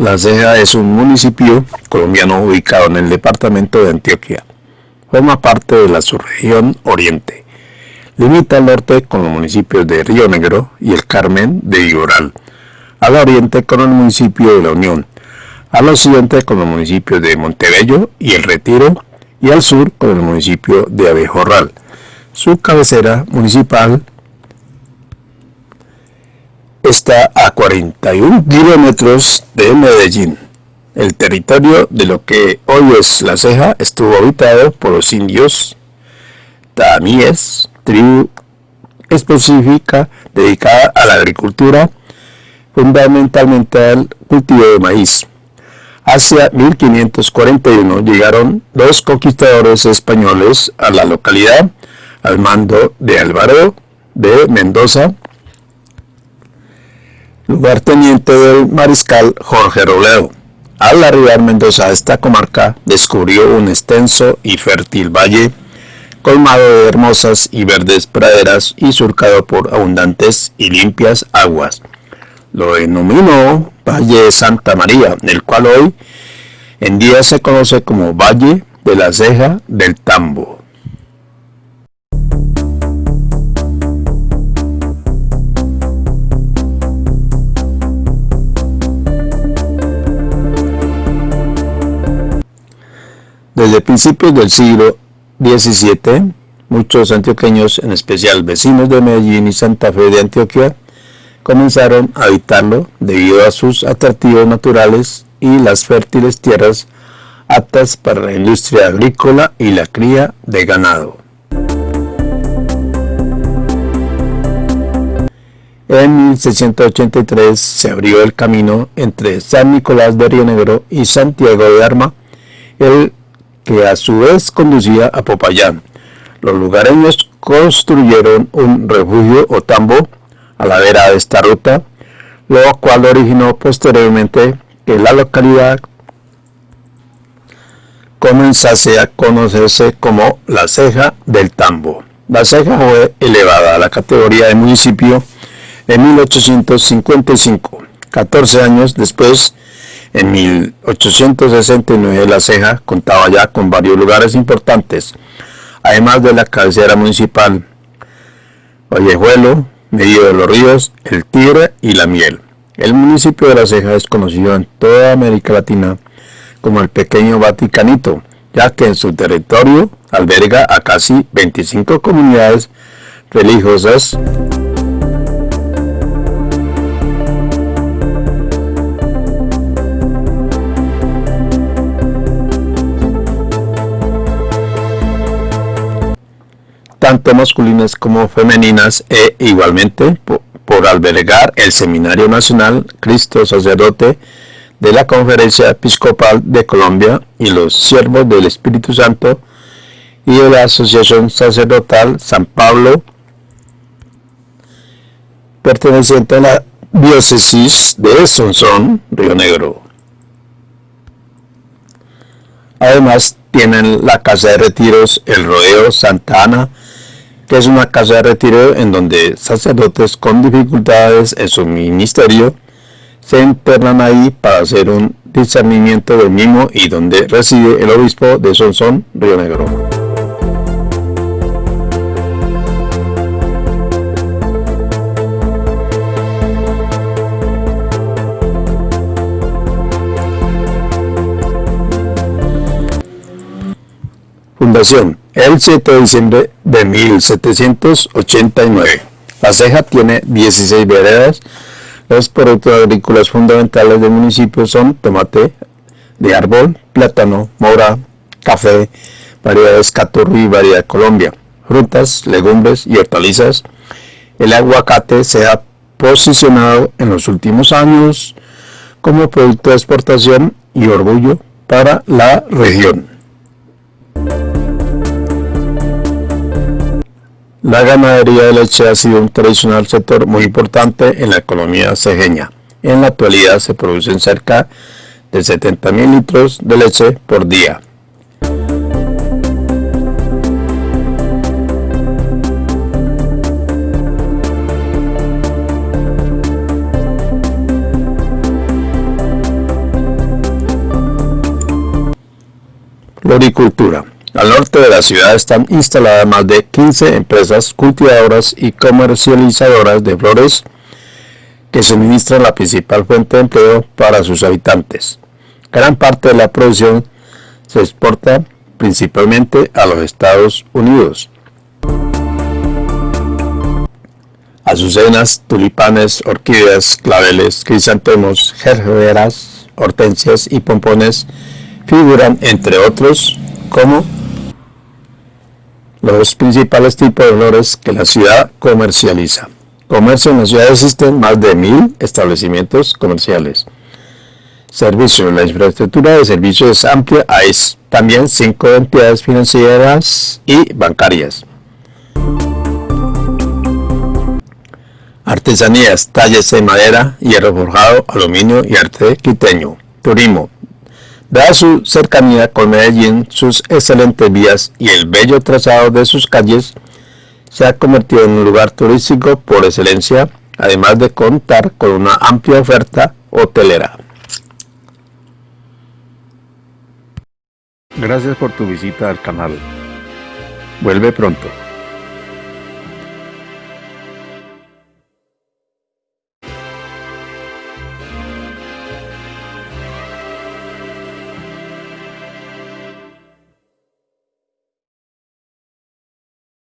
La Ceja es un municipio colombiano ubicado en el departamento de Antioquia. Forma parte de la subregión Oriente. Limita al norte con los municipios de Río Negro y el Carmen de Iguoral. Al oriente con el municipio de La Unión. Al occidente con los municipios de Montebello y El Retiro. Y al sur con el municipio de Abejorral. Su cabecera municipal está a 41 kilómetros de Medellín. El territorio de lo que hoy es La Ceja estuvo habitado por los indios tamíes, tribu específica dedicada a la agricultura, fundamentalmente al cultivo de maíz. Hacia 1541 llegaron los conquistadores españoles a la localidad al mando de Álvaro de Mendoza, lugarteniente del mariscal Jorge Robledo. Al arribar Mendoza a esta comarca, descubrió un extenso y fértil valle, colmado de hermosas y verdes praderas y surcado por abundantes y limpias aguas. Lo denominó Valle de Santa María, el cual hoy en día se conoce como Valle de la Ceja del Tambo. Desde principios del siglo XVII, muchos antioqueños, en especial vecinos de Medellín y Santa Fe de Antioquia, comenzaron a habitarlo debido a sus atractivos naturales y las fértiles tierras aptas para la industria agrícola y la cría de ganado. En 1683 se abrió el camino entre San Nicolás de Río Negro y Santiago de Arma, el que a su vez conducía a Popayán. Los lugareños construyeron un refugio o tambo a la vera de esta ruta, lo cual originó posteriormente que la localidad comenzase a conocerse como la ceja del tambo. La ceja fue elevada a la categoría de municipio en 1855. 14 años después en 1869 La Ceja contaba ya con varios lugares importantes, además de la cabecera municipal, Vallejuelo, Medio de los Ríos, El Tigre y La Miel. El municipio de La Ceja es conocido en toda América Latina como el pequeño Vaticanito, ya que en su territorio alberga a casi 25 comunidades religiosas tanto masculinas como femeninas e igualmente por, albergar el Seminario Nacional Cristo Sacerdote de la Conferencia Episcopal de Colombia y los Siervos del Espíritu Santo y de la Asociación Sacerdotal San Pablo perteneciente a la diócesis de Sonsón, Río Negro. Además tienen la Casa de Retiros El Rodeo Santa Ana que es una casa de retiro en donde sacerdotes con dificultades en su ministerio se internan ahí para hacer un discernimiento del mismo y donde reside el obispo de Sonsón, Río Negro. Fundación el 7 de diciembre de 1789. La Ceja tiene 16 veredas. Los productos agrícolas fundamentales del municipio son tomate de árbol, plátano, mora, café, variedades caturro y variedad Colombia, frutas, legumbres y hortalizas. El aguacate se ha posicionado en los últimos años como producto de exportación y orgullo para la región. la ganadería de leche ha sido un tradicional sector muy importante en la economía cejeña. En la actualidad se producen cerca de 70.000 litros de leche por día. Floricultura al norte de la ciudad están instaladas más de 15 empresas cultivadoras y comercializadoras de flores que suministran la principal fuente de empleo para sus habitantes. Gran parte de la producción se exporta principalmente a los Estados Unidos. Azucenas, tulipanes, orquídeas, claveles, crisantemos, gerberas, hortensias y pompones figuran, entre otros, como los principales tipos de flores que la ciudad comercializa. Comercio en la ciudad existen más de mil establecimientos comerciales. Servicios. La infraestructura de servicios amplia. Hay también cinco entidades financieras y bancarias. Artesanías, talles de madera, hierro forjado, aluminio y arte quiteño. Turismo. Dada su cercanía con Medellín, sus excelentes vías y el bello trazado de sus calles, se ha convertido en un lugar turístico por excelencia, además de contar con una amplia oferta hotelera. Gracias por tu visita al canal. Vuelve pronto.